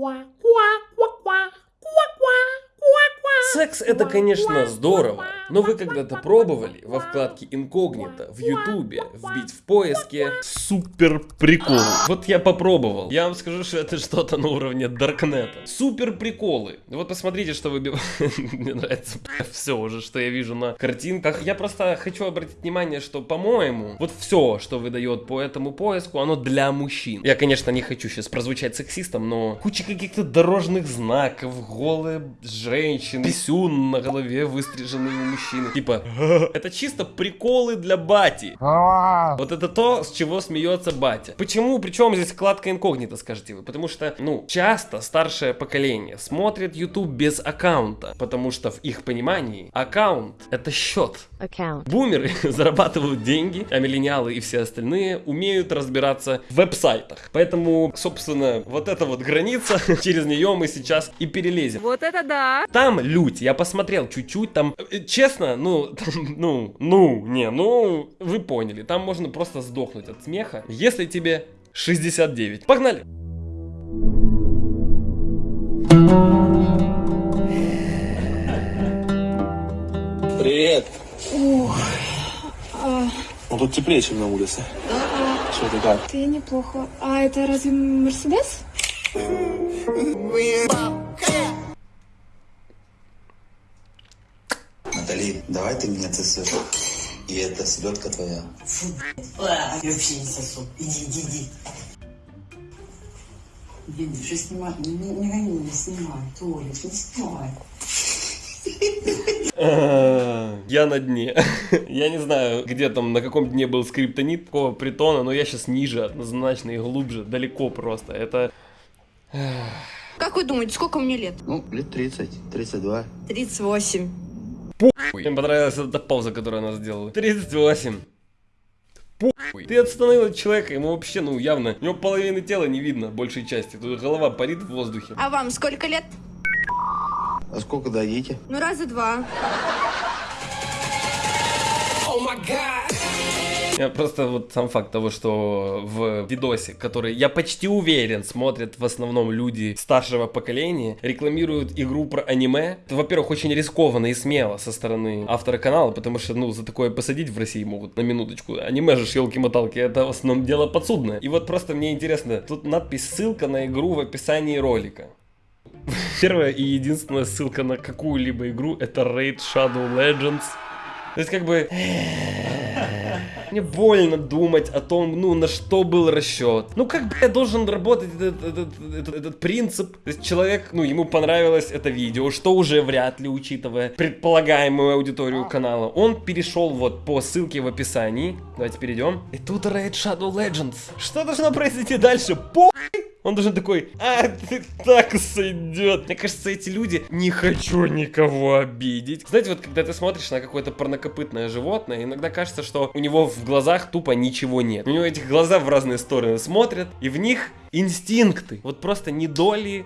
Qua Секс это, конечно, здорово, но вы когда-то пробовали во вкладке инкогнито в ютубе вбить в поиске супер прикол. Вот я попробовал. Я вам скажу, что это что-то на уровне Даркнета. Супер приколы. Вот посмотрите, что выбивает. Мне нравится все уже, что я вижу на картинках. Я просто хочу обратить внимание, что, по-моему, вот все, что выдает по этому поиску, оно для мужчин. Я, конечно, не хочу сейчас прозвучать сексистом, но куча каких-то дорожных знаков, голые женщины, писюн на голове выстриженный у мужчины. Типа, это чисто приколы для бати. Вот это то, с чего смеется батя. Почему? Причем здесь вкладка инкогнито, скажете вы? Потому что, ну, часто старшее поколение смотрит YouTube без аккаунта, потому что в их понимании аккаунт это счет. Account. Бумеры зарабатывают деньги, а миллениалы и все остальные умеют разбираться в веб-сайтах. Поэтому, собственно, вот эта вот граница, через нее мы сейчас и перелезем. Вот это да! Там лють, я посмотрел чуть-чуть, там, э, честно, ну, там, ну, ну, не, ну, вы поняли, там можно просто сдохнуть от смеха, если тебе 69. Погнали! Привет. Ну тут теплее, чем на улице. Что ты как? Ты неплохо. А это разве Мерседес? Давай ты меня цесешь. И это селедка твоя. А, Я вообще не сосу. Иди, иди, иди. Блин, что снимать? Не, не, не гони меня, снимай. Толик, не снимай. Я на дне. Я не знаю, где там, на каком дне был скриптонит такого притона, но я сейчас ниже, однозначно и глубже, далеко просто. Это... Как вы думаете, сколько мне лет? Ну, лет 30, 32. 38. Мне понравилась эта пауза, которую она сделала. 38. Похуй. Ты от человека, ему вообще, ну, явно, у него половины тела не видно, большей части. Тут голова парит в воздухе. А вам сколько лет? А сколько дадите? Ну, раза два. Я просто вот сам факт того, что в видосе, который, я почти уверен, смотрят в основном люди старшего поколения, рекламируют игру про аниме. Это, во-первых, очень рискованно и смело со стороны автора канала, потому что, ну, за такое посадить в России могут на минуточку. Аниме же, елки-моталки, это в основном дело подсудное. И вот просто мне интересно, тут надпись «Ссылка на игру в описании ролика». Первая и единственная ссылка на какую-либо игру это Raid Shadow Legends. То есть как бы... Мне больно думать о том, ну, на что был расчет. Ну, как бы должен работать этот, этот, этот- этот принцип. То есть человек, ну, ему понравилось это видео, что уже вряд ли, учитывая предполагаемую аудиторию канала. Он перешел вот по ссылке в описании. Давайте перейдем. И тут Raid Shadow Legends. Что должно произойти дальше? По он должен такой, а, ты так сойдет. Мне кажется, эти люди, не хочу никого обидеть. Знаете, вот когда ты смотришь на какое-то парнокопытное животное, иногда кажется, что у него в глазах тупо ничего нет. У него этих глаза в разные стороны смотрят, и в них инстинкты. Вот просто не доли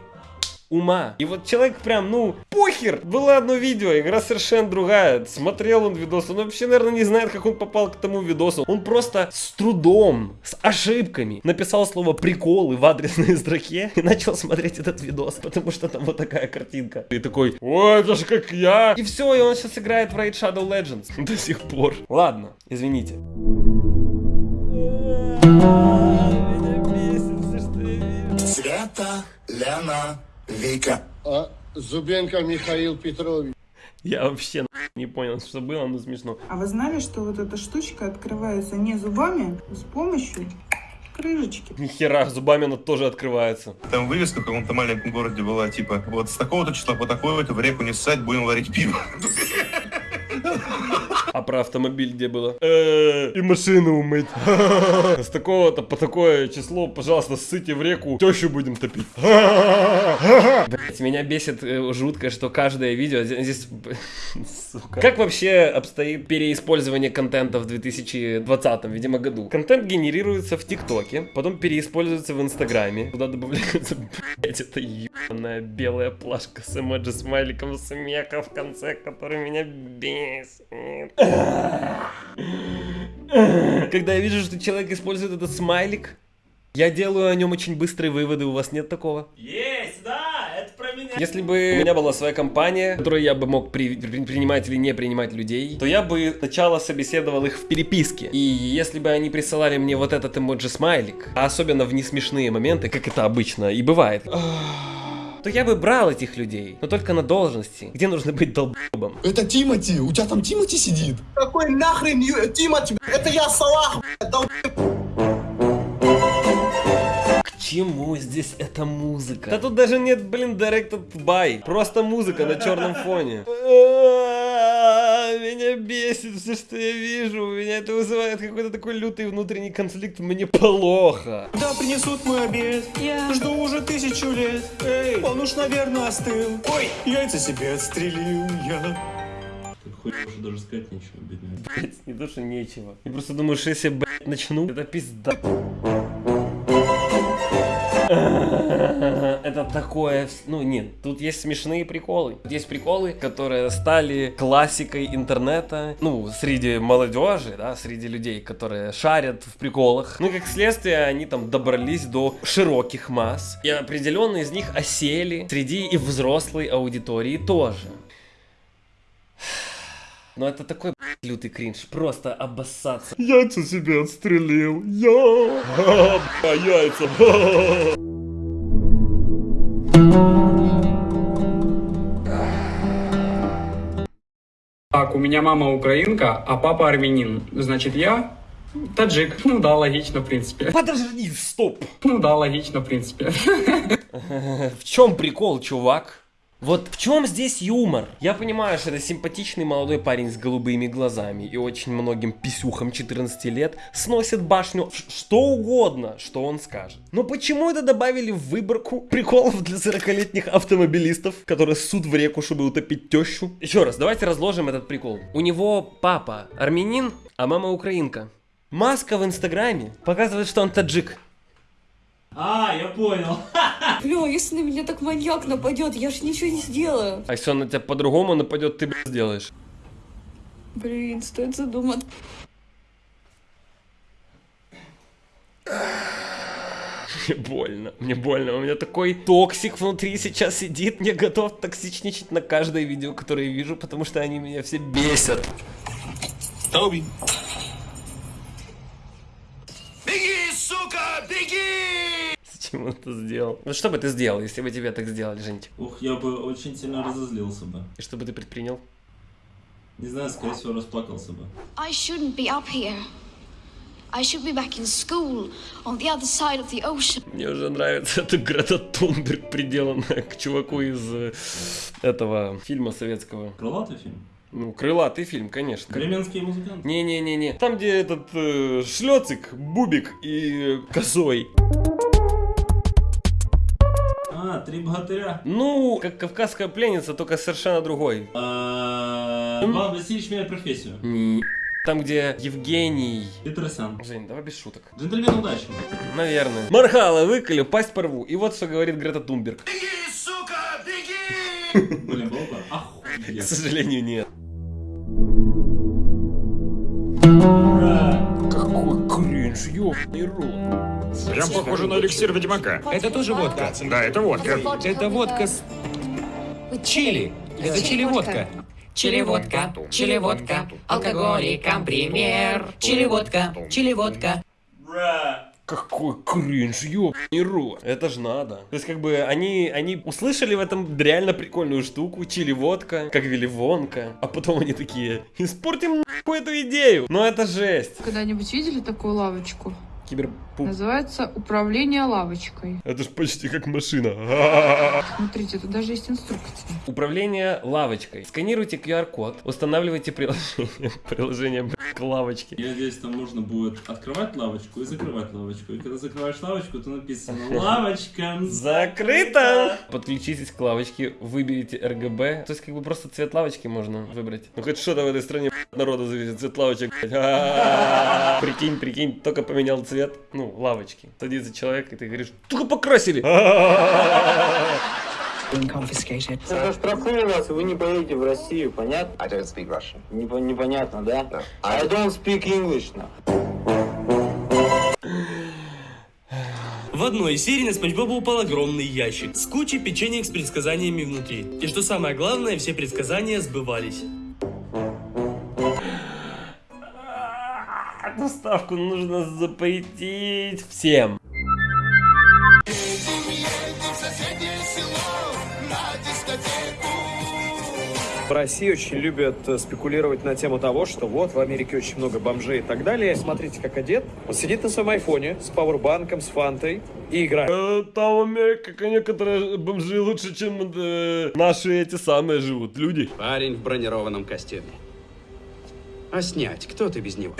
ума. И вот человек прям, ну, похер. Было одно видео, игра совершенно другая. Смотрел он видос, он вообще, наверное, не знает, как он попал к тому видосу. Он просто с трудом, с ошибками написал слово приколы в адресной строке и начал смотреть этот видос, потому что там вот такая картинка. И такой, о, это же как я. И все, и он сейчас играет в Raid Shadow Legends до сих пор. Ладно, извините. Света, Лена, Вика. А Зубенко Михаил Петрович. Я вообще не понял, что было, но смешно. А вы знали, что вот эта штучка открывается не зубами, а с помощью крышечки? Нихера, зубами она тоже открывается. Там вывеска в каком-то маленьком городе была, типа, вот с такого-то числа по такое-то в реку не ссать, будем варить пиво. А про автомобиль где было? Э, И машину умыть. С такого-то по такое число, пожалуйста, ссыте в реку, тещу будем топить. Блять, меня бесит э, жутко, что каждое видео здесь... Сука. Как вообще обстоит переиспользование контента в 2020, видимо, году? Контент генерируется в ТикТоке, потом переиспользуется в Инстаграме, туда добавляется, блять, это ебаная белая плашка с эмоджи смайликом смеха в конце, который меня бесит. Когда я вижу, что человек использует этот смайлик, Я делаю о нем очень быстрые выводы, у вас нет такого? Есть, да, это про меня. Если бы у меня была своя компания, в которой я бы мог при- при- принимать или не принимать людей, то я бы сначала собеседовал их в переписке. И если бы они присылали мне вот этот эмоджи-смайлик, а особенно в несмешные моменты, как это обычно и бывает, то я бы брал этих людей, но только на должности, где нужно быть долбом. Это Тимати, у тебя там Тимати сидит? Какой нахрен Ю- Тимати? Это я Салах, блядь, дол- К чему здесь эта музыка? Да тут даже нет, блин, directed by. Просто музыка на черном фоне. Меня бесит все, что я вижу. У меня это вызывает какой-то такой лютый внутренний конфликт. Мне плохо. Да принесут мой обед. Жду уже тысячу лет. Эй, он уж, наверное, остыл. Ой, яйца себе отстрелил я. Хуй уже даже сказать нечего, бедный. Блять, не то, что нечего. Я просто думаю, что если, блядь, начну, это пизда. Это такое... Ну, нет, тут есть смешные приколы. Есть приколы, которые стали классикой интернета, ну, среди молодежи, да, среди людей, которые шарят в приколах. Ну, как следствие, они там добрались до широких масс. И определенно из них осели среди и взрослой аудитории тоже. Но это такой лютый кринж, просто обоссаться. Яйца себе отстрелил, я, бля, яйца. Так, у меня мама украинка, а папа армянин. Значит, я таджик. Ну да, логично, в принципе. Подожди, стоп. Ну да, логично, в принципе. В чем прикол, чувак? Вот в чем здесь юмор? Я понимаю, что это симпатичный молодой парень с голубыми глазами и очень многим писюхам 14 лет сносит башню что угодно, что он скажет. Но почему это добавили в выборку приколов для 40-летних автомобилистов, которые ссут в реку, чтобы утопить тещу? Еще раз, давайте разложим этот прикол. У него папа армянин, а мама украинка. Маска в инстаграме показывает, что он таджик. А, я понял. Бля, если на меня так маньяк нападет, я ж ничего не сделаю. А если он на тебя по-другому нападет, ты, блядь, сделаешь. Блин, стоит задуматься. Мне больно, мне больно. У меня такой токсик внутри сейчас сидит. Я готов токсичничать на каждое видео, которое я вижу, потому что они меня все бесят. Тоби. Зачем он это сделал? Ну что бы ты сделал, если бы тебе так сделали, Женька? Ух, я бы очень сильно разозлился бы. И что бы ты предпринял? Не знаю, скорее всего, расплакался бы. I shouldn't be up here. I should be back in school on the other side of the ocean. Мне уже нравится эта Грета Тунберг, приделанная к чуваку из э, этого фильма советского. Крылатый фильм? Ну, крылатый фильм, конечно. Бременские музыканты? Не-не-не-не. Там, где этот э, шлёцик, бубик и э, косой. Три богатыря. Ну, как кавказская пленница, только совершенно другой. Иван Васильевич меняет профессию. Не. Там, где Евгений... Петросян. Жень, давай без шуток. Джентльмен удачи. Наверное. Мархала, выколю, пасть порву. И вот что говорит Грета Тунберг. Блин, было бы К охуеть. сожалению, нет. Какой кринж, ёбаный рот. Прям похоже на эликсир Ведьмака. Это тоже водка. Да, это водка. Это водка с чили. Это чили-водка. Чили-водка, чили-водка, алкоголикам пример. Чили-водка, чили-водка. Какой кринж, ёбаный рот. Это ж надо. То есть, как бы, они, они услышали в этом реально прикольную штуку, чили водка, как Вилли Вонка, а потом они такие, испортим нахуй эту идею. Но это жесть. Когда-нибудь видели такую лавочку? Киберпуп. Называется управление лавочкой. Это ж почти как машина. Смотрите, тут даже есть инструкция. Управление лавочкой. Сканируйте QR-код, устанавливайте приложение, приложение к лавочке. Я надеюсь, там можно будет открывать лавочку и закрывать лавочку. И когда закрываешь лавочку, то написано «Лавочка Закрыто! Подключитесь к лавочке, выберите RGB. То есть, как бы просто цвет лавочки можно выбрать. Ну, хоть что-то в этой стране народу зависит. Цвет лавочек. Прикинь, прикинь, только поменял цвет, ну, лавочки. Садится человек, и ты говоришь, только покрасили. А-а-а. Заштрафую вас, и вы не поедете в Россию, понятно? I don't speak Russian. Непо- непонятно, да? I don't speak English now. В одной из серий на Спанч Боба упал огромный ящик с кучей печенек с предсказаниями внутри. И что самое главное, все предсказания сбывались. Доставку нужно запретить всем. В России очень любят э, спекулировать на тему того, что вот в Америке очень много бомжей и так далее. Смотрите, как одет. Он сидит на своем айфоне с пауэрбанком, с фантой и играет. Э, Там в Америке некоторые бомжи лучше, чем э, наши эти самые живут люди. Парень в бронированном костюме. А снять, кто ты без него?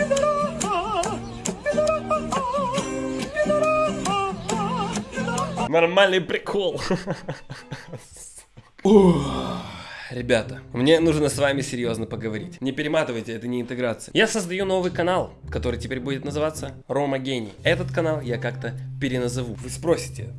Нормальный прикол. Ребята, мне нужно с вами серьезно поговорить. Не перематывайте, это не интеграция. Я создаю новый канал, который теперь будет называться Рома Гений. Этот канал я как-то переназову. Вы спросите,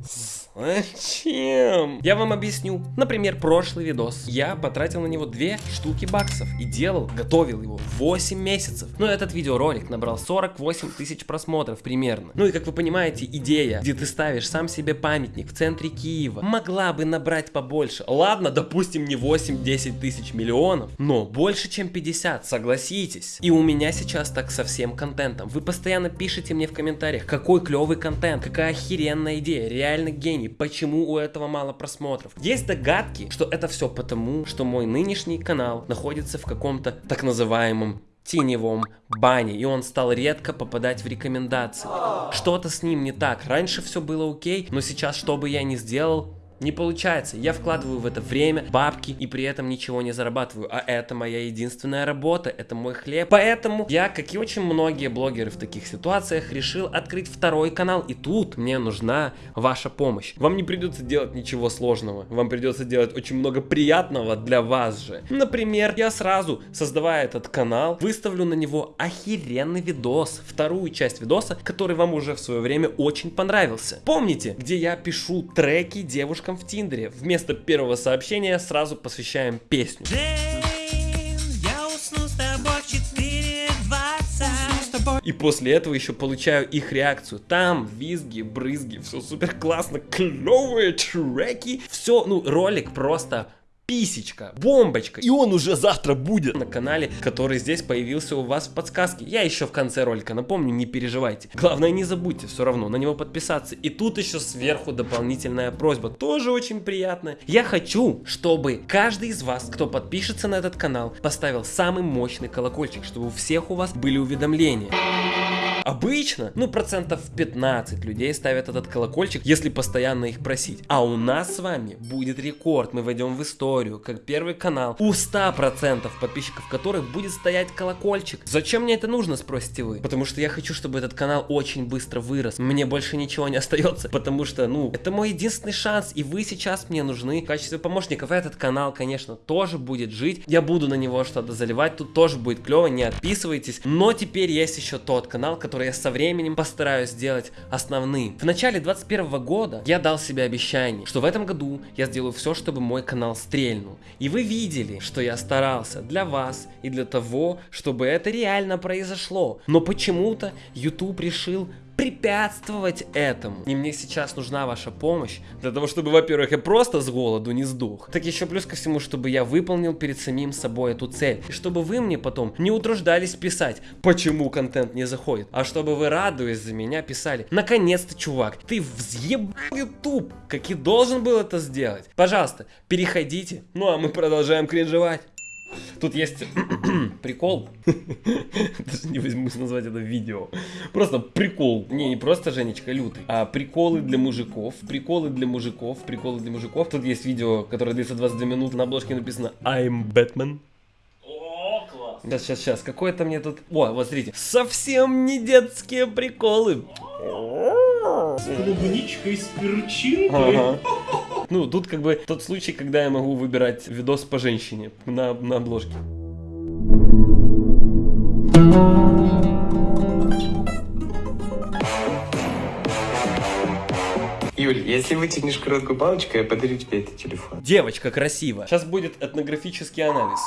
зачем? Я вам объясню. Например, прошлый видос. Я потратил на него 2 штуки баксов и делал, готовил его 8 месяцев. Но этот видеоролик набрал 48 тысяч просмотров примерно. Ну и как вы понимаете, идея, где ты ставишь сам себе памятник в центре Киева, могла бы набрать побольше. Ладно, допустим, не 8 10 тысяч миллионов, но больше чем 50, согласитесь. И у меня сейчас так со всем контентом. Вы постоянно пишите мне в комментариях, какой клевый контент, какая охеренная идея, реально гений, почему у этого мало просмотров. Есть догадки, что это все потому, что мой нынешний канал находится в каком-то так называемом теневом бане, и он стал редко попадать в рекомендации. Что-то с ним не так. Раньше все было окей, но сейчас, что бы я ни сделал, не получается. Я вкладываю в это время, бабки и при этом ничего не зарабатываю. А это моя единственная работа, это мой хлеб. Поэтому я, как и очень многие блогеры в таких ситуациях, решил открыть второй канал. И тут мне нужна ваша помощь. Вам не придется делать ничего сложного. Вам придется делать очень много приятного для вас же. Например, я сразу, создавая этот канал, выставлю на него охеренный видос. Вторую часть видоса, который вам уже в свое время очень понравился. Помните, где я пишу треки девушкам в Тиндере. Вместо первого сообщения сразу посвящаем песню. И после этого еще получаю их реакцию. Там визги, брызги, все супер классно, клевые треки. Все, ну, ролик просто писечка, бомбочка. И он уже завтра будет на канале, который здесь появился у вас в подсказке. Я еще в конце ролика напомню, не переживайте. Главное не забудьте все равно на него подписаться. И тут еще сверху дополнительная просьба, тоже очень приятная. Я хочу, чтобы каждый из вас, кто подпишется на этот канал, поставил самый мощный колокольчик, чтобы у всех у вас были уведомления. Обычно, ну, процентов 15 людей ставят этот колокольчик, если постоянно их просить. А у нас с вами будет рекорд. Мы войдем в историю, как первый канал, у 100% подписчиков которых будет стоять колокольчик. Зачем мне это нужно, спросите вы? Потому что я хочу, чтобы этот канал очень быстро вырос. Мне больше ничего не остается, потому что, ну, это мой единственный шанс, и вы сейчас мне нужны в качестве помощников. Этот канал, конечно, тоже будет жить. Я буду на него что-то заливать, тут тоже будет клево, не отписывайтесь. Но теперь есть еще тот канал, который я со временем постараюсь сделать основным. В начале 21 года я дал себе обещание, что в этом году я сделаю все, чтобы мой канал стрельнул. И вы видели, что я старался для вас и для того, чтобы это реально произошло. Но почему-то YouTube решил препятствовать этому. И мне сейчас нужна ваша помощь для того, чтобы, во-первых, я просто с голоду не сдох. Так еще плюс ко всему, чтобы я выполнил перед самим собой эту цель. И чтобы вы мне потом не утруждались писать, почему контент не заходит. А чтобы вы, радуясь за меня, писали, наконец-то, чувак, ты взъебал YouTube, как и должен был это сделать. Пожалуйста, переходите. Ну а мы продолжаем кринжевать. Тут есть прикол. Даже не возьмусь назвать это видео. Просто прикол. Не, не просто Женечка лютый, а приколы для мужиков. Приколы для мужиков. Приколы для мужиков. Тут есть видео, которое длится 22 минуты. На обложке написано I'm Batman. Сейчас, сейчас, сейчас. Какое-то мне тут... О, вот смотрите. Совсем не детские приколы. С клубничкой, с перчинкой. Ага. Ну, тут как бы тот случай, когда я могу выбирать видос по женщине на, на обложке. Юль, если вытянешь короткую палочку, я подарю тебе этот телефон. Девочка красивая. Сейчас будет этнографический анализ.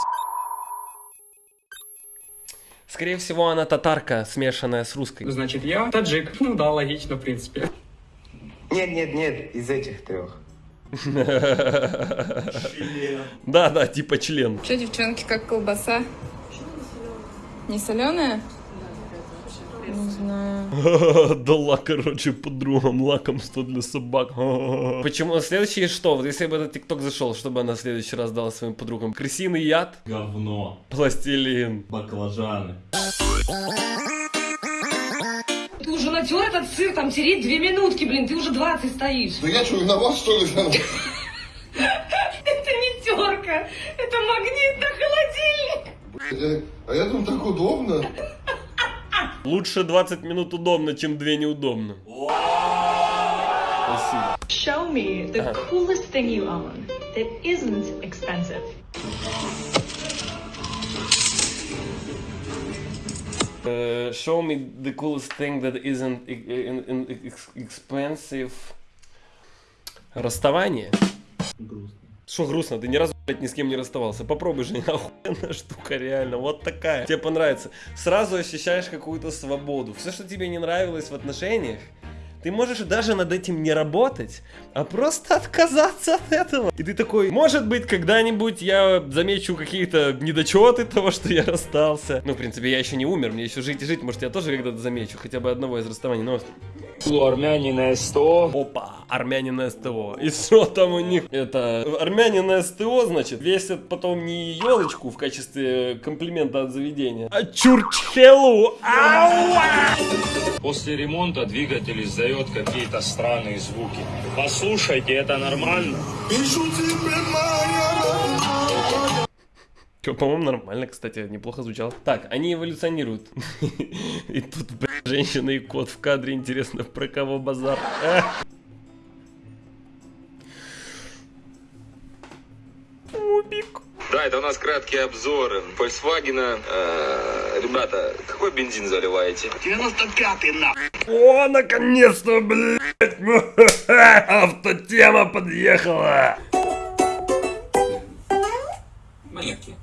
Скорее всего, она татарка, смешанная с русской. Значит, я таджик. Ну да, логично, в принципе. Нет, нет, нет, из этих трех. Да, да, типа член. Что, девчонки, как колбаса? Не соленая? Не знаю. Дала, короче, подругам лакомство для собак. Почему? Следующее что? Вот если бы этот тикток зашел, что бы она в следующий раз дала своим подругам? Крысиный яд? Говно. Пластилин. Баклажаны. Натер этот сыр, там тереть две минутки, блин, ты уже 20 стоишь. Да я что, виноват, что ли? Это не терка, это магнит на холодильник. А я думаю, так удобно. Лучше 20 минут удобно, чем 2 неудобно. Спасибо. Show me the coolest thing you own that isn't expensive. Uh, show me the coolest thing that isn't e- ex- expensive. Расставание? Грустно. Что грустно? Ты ни разу, блядь, ни с кем не расставался. Попробуй же, охуенная штука, реально. Вот такая. Тебе понравится. Сразу ощущаешь какую-то свободу. Все, что тебе не нравилось в отношениях, ты можешь даже над этим не работать, а просто отказаться от этого. И ты такой, может быть, когда-нибудь я замечу какие-то недочеты того, что я расстался. Ну, в принципе, я еще не умер, мне еще жить и жить. Может, я тоже когда-то замечу хотя бы одного из расставаний. Но У армянина СТО. Опа, армяне на СТО. И что там у них? Это армяне на СТО, значит, весят потом не елочку в качестве комплимента от заведения, а чурчхелу. Ауа! После ремонта двигатель издает какие-то странные звуки. Послушайте, это нормально? По-моему, нормально, кстати, неплохо звучало. Так, они эволюционируют. И тут, блядь, женщина и кот в кадре, интересно, про кого базар. Да, это у нас краткий обзор Volkswagen. Э, ребята, какой бензин заливаете? 95-й на. О, наконец-то, блядь! Автотема подъехала! Монетки.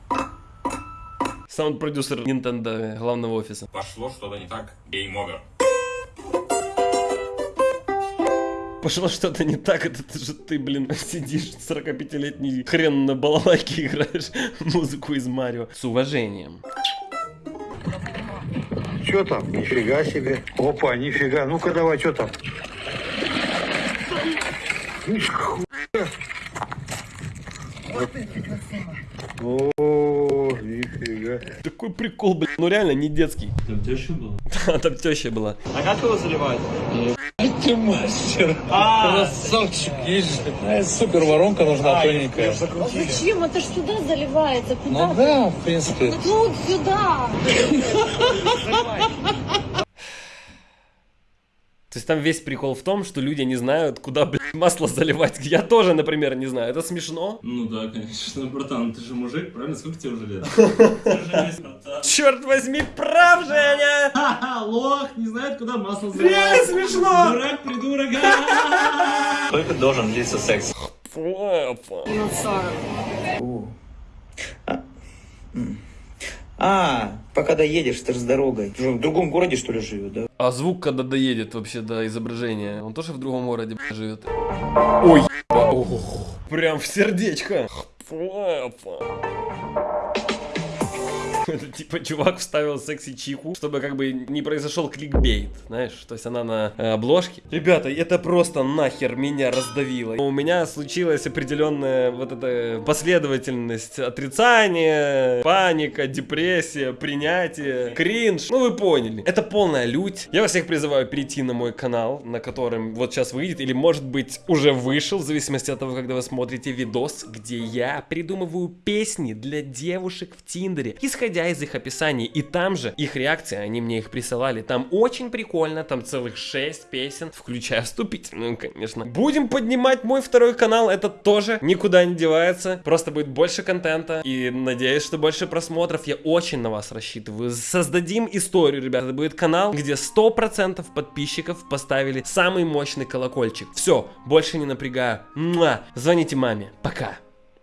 Саунд-продюсер Nintendo главного офиса. Пошло что-то не так. Game over. Пошло что-то не так, это же ты, блин, сидишь 45-летний хрен на балалайке играешь музыку из Марио. С уважением. Что там? Нифига себе. Опа, нифига. Ну-ка давай, что там? Ишь, хуя. О, нифига. Такой прикол, блин, ну реально не детский. Там теща была? Да, там теща была. А как его заливать? Ты мастер. А, Красавчик, есть же. Супер воронка нужна тоненькая. Зачем? Это ж сюда заливается. Куда? Ну да, в принципе. Тут сюда. То есть там весь прикол в том, что люди не знают, куда, блин, масло заливать. Я тоже, например, не знаю. Это смешно. Ну да, конечно. Братан, ты же мужик, правильно? Сколько тебе уже лет? Черт возьми, прав, Женя! Ха-ха, лох, не знает, куда масло Реально заливать. смешно! Дурак, придурок. Сколько должен длиться секс? А, пока доедешь, ты же с дорогой. Ты же в другом городе, что ли, живет, да? А звук, когда доедет вообще до изображения, он тоже в другом городе бля, живет. Ой, еба, ох, прям в сердечко. Это типа чувак вставил секси-чику, чтобы как бы не произошел кликбейт, знаешь, то есть она на э, обложке. Ребята, это просто нахер меня раздавило. У меня случилась определенная вот эта последовательность отрицания, паника, депрессия, принятие, кринж. Ну вы поняли. Это полная лють. Я вас всех призываю перейти на мой канал, на котором вот сейчас выйдет, или может быть уже вышел, в зависимости от того, когда вы смотрите видос, где я придумываю песни для девушек в Тиндере, исходя из их описаний. И там же их реакции, они мне их присылали. Там очень прикольно, там целых 6 песен, включая вступительную, конечно. Будем поднимать мой второй канал, это тоже никуда не девается. Просто будет больше контента. И надеюсь, что больше просмотров. Я очень на вас рассчитываю. Создадим историю, ребята. Это будет канал, где 100% подписчиков поставили самый мощный колокольчик. Все, больше не напрягаю. Муа. Звоните маме. Пока.